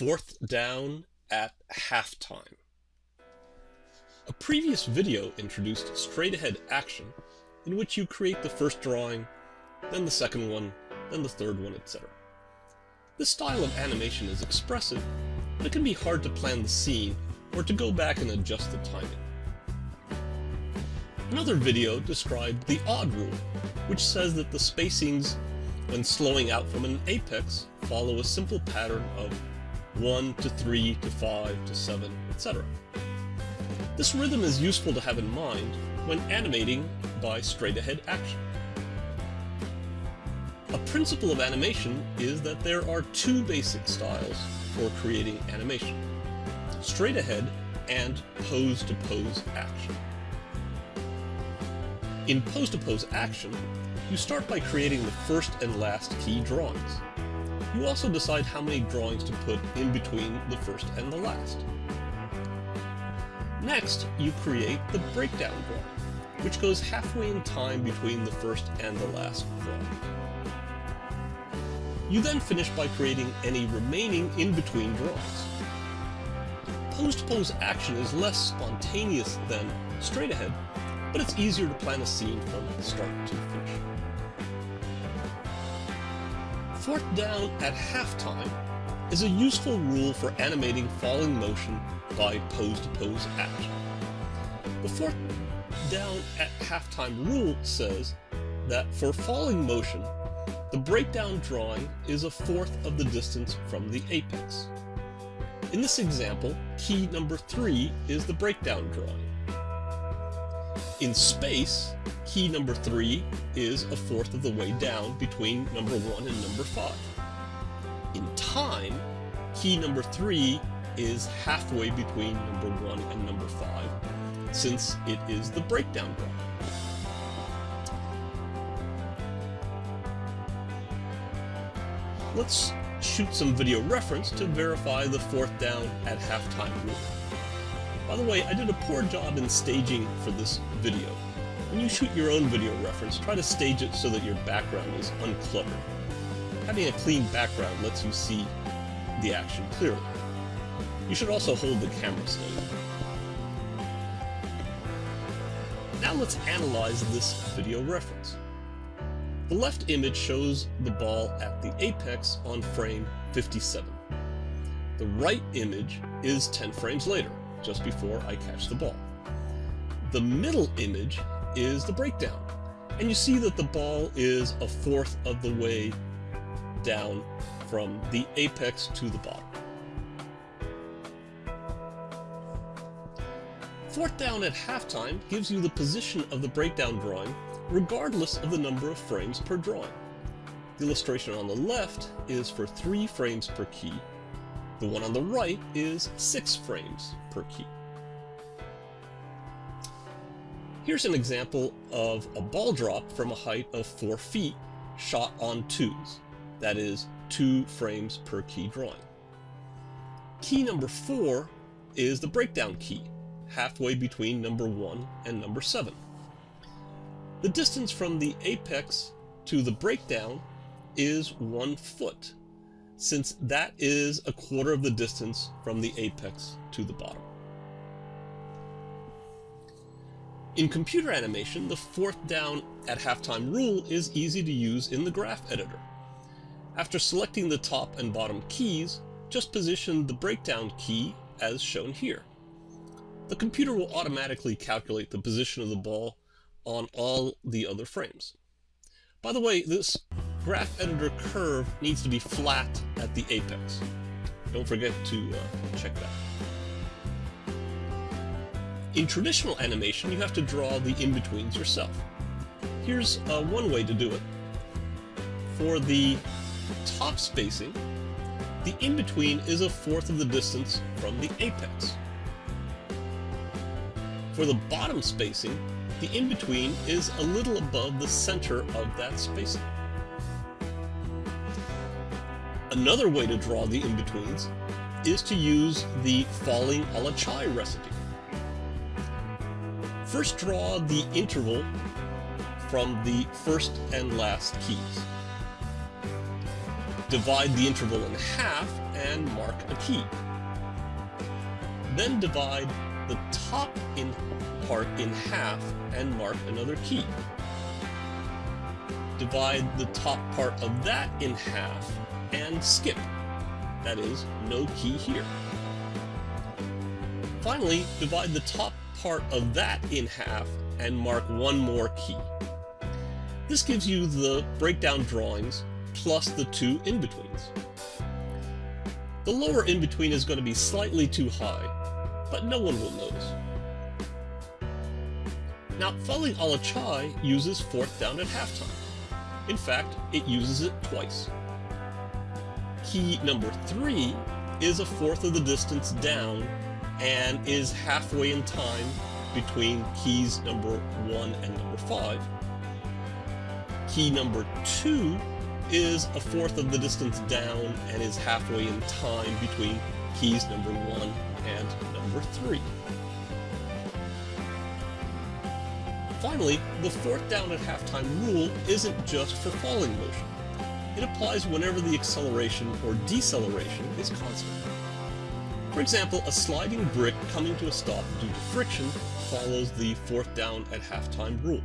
Fourth down at halftime. A previous video introduced straight-ahead action, in which you create the first drawing, then the second one, then the third one, etc. This style of animation is expressive, but it can be hard to plan the scene or to go back and adjust the timing. Another video described the odd rule, which says that the spacings when slowing out from an apex follow a simple pattern of 1 to 3 to 5 to 7, etc. This rhythm is useful to have in mind when animating by straight-ahead action. A principle of animation is that there are two basic styles for creating animation. Straight ahead and pose-to-pose -pose action. In pose-to-pose -pose action, you start by creating the first and last key drawings. You also decide how many drawings to put in between the first and the last. Next, you create the breakdown drawing, which goes halfway in time between the first and the last drawing. You then finish by creating any remaining in-between drawings. Pose-to-pose -pose action is less spontaneous than straight ahead, but it's easier to plan a scene from start to finish. Fourth down at halftime is a useful rule for animating falling motion by pose-to-pose -pose action. The fourth down at halftime rule says that for falling motion, the breakdown drawing is a fourth of the distance from the apex. In this example, key number 3 is the breakdown drawing. In space, key number 3 is a fourth of the way down between number 1 and number 5. In time, key number 3 is halfway between number 1 and number 5, since it is the breakdown drawing. Let's shoot some video reference to verify the fourth down at halftime rule. By the way, I did a poor job in staging for this video. When you shoot your own video reference, try to stage it so that your background is uncluttered. Having a clean background lets you see the action clearly. You should also hold the camera steady. Now let's analyze this video reference. The left image shows the ball at the apex on frame 57. The right image is 10 frames later just before I catch the ball. The middle image is the breakdown, and you see that the ball is a fourth of the way down from the apex to the bottom. Fourth down at halftime gives you the position of the breakdown drawing regardless of the number of frames per drawing. The illustration on the left is for 3 frames per key, the one on the right is 6 frames per key. Here's an example of a ball drop from a height of 4 feet shot on twos, that is, 2 frames per key drawing. Key number 4 is the breakdown key, halfway between number 1 and number 7. The distance from the apex to the breakdown is 1 foot, since that is a quarter of the distance from the apex to the bottom. In computer animation, the fourth down at halftime rule is easy to use in the graph editor. After selecting the top and bottom keys, just position the breakdown key as shown here. The computer will automatically calculate the position of the ball on all the other frames. By the way, this graph editor curve needs to be flat at the apex. Don't forget to uh, check that. In traditional animation, you have to draw the in-betweens yourself. Here's uh, one way to do it. For the top spacing, the in-between is a fourth of the distance from the apex. For the bottom spacing, the in-between is a little above the center of that spacing. Another way to draw the in-betweens is to use the falling a la chai recipe. First draw the interval from the first and last keys. Divide the interval in half and mark a key. Then divide the top in part in half and mark another key. Divide the top part of that in half and skip. That is, no key here. Finally, divide the top part of that in half and mark one more key. This gives you the breakdown drawings plus the two in-betweens. The lower in-between is going to be slightly too high, but no one will notice. Now, Falling a la Chai uses fourth down at halftime. In fact, it uses it twice. Key number 3 is a fourth of the distance down and is halfway in time between keys number 1 and number 5. Key number 2 is a fourth of the distance down and is halfway in time between keys number 1 and number 3. Finally, the fourth down at halftime rule isn't just for falling motion. It applies whenever the acceleration or deceleration is constant. For example, a sliding brick coming to a stop due to friction follows the fourth down at halftime rule.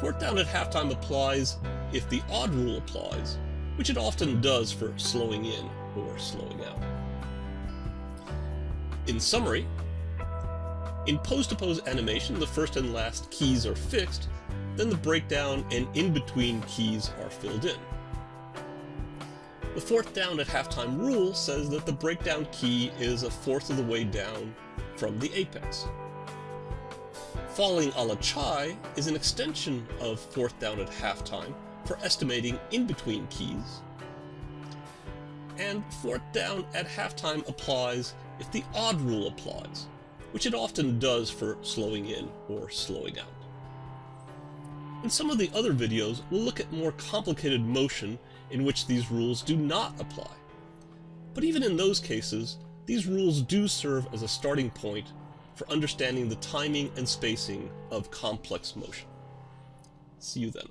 Fourth down at halftime applies if the odd rule applies, which it often does for slowing in or slowing out. In summary, in pose-to-pose -pose animation, the first and last keys are fixed, then the breakdown and in-between keys are filled in. The fourth down at halftime rule says that the breakdown key is a fourth of the way down from the apex. Falling a la chai is an extension of fourth down at halftime for estimating in-between keys. And fourth down at halftime applies if the odd rule applies, which it often does for slowing in or slowing out. In some of the other videos, we'll look at more complicated motion in which these rules do not apply. But even in those cases, these rules do serve as a starting point for understanding the timing and spacing of complex motion. See you then.